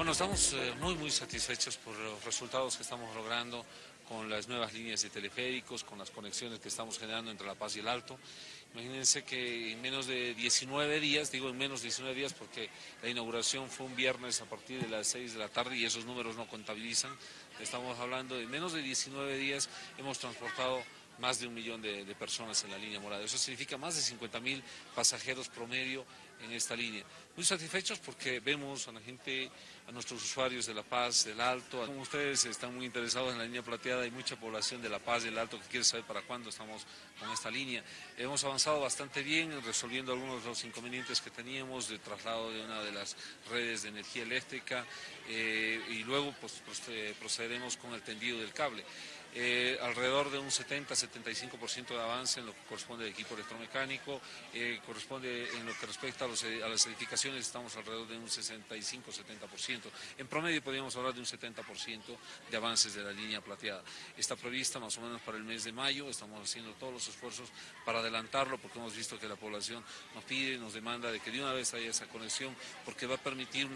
Bueno, estamos eh, muy muy satisfechos por los resultados que estamos logrando con las nuevas líneas de teleféricos, con las conexiones que estamos generando entre La Paz y el Alto. Imagínense que en menos de 19 días, digo en menos de 19 días porque la inauguración fue un viernes a partir de las 6 de la tarde y esos números no contabilizan, estamos hablando de menos de 19 días hemos transportado más de un millón de, personas en la línea morada. Eso significa más de 50 mil pasajeros promedio en esta línea. Muy satisfechos porque vemos a la gente, a nuestros usuarios de La Paz, del Alto, como ustedes están muy interesados en la línea plateada, hay mucha población de La Paz, del Alto que quiere saber para cuándo estamos con esta línea. Hemos avanzado bastante bien resolviendo algunos de los inconvenientes que teníamos de traslado de una de las redes de energía eléctrica eh, y luego pues, procederemos con el tendido del cable. Eh, alrededor de un 70-75% de avance en lo que corresponde al equipo electromecánico, eh, corresponde en lo que respecta a, las edificaciones estamos alrededor de un 65-70%, en promedio podríamos hablar de un 70% de avances de la línea plateada. Está prevista más o menos para el mes de mayo, estamos haciendo todos los esfuerzos para adelantarlo porque hemos visto que la población nos pide, nos demanda de que de una vez haya esa conexión porque va a permitir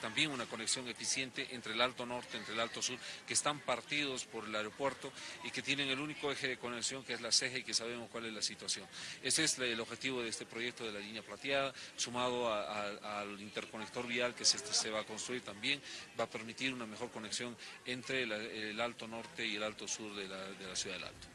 también una conexión eficiente entre el Alto Norte, entre el Alto Sur, que están partidos por el aeropuerto y que tienen el único eje de conexión que es la ceja y que sabemos cuál es la situación. Ese es el objetivo de este proyecto de la línea plateada, sumado al interconector vial que se, se, va a construir también, va a permitir una mejor conexión entre el Alto Norte y el Alto Sur de la ciudad del Alto.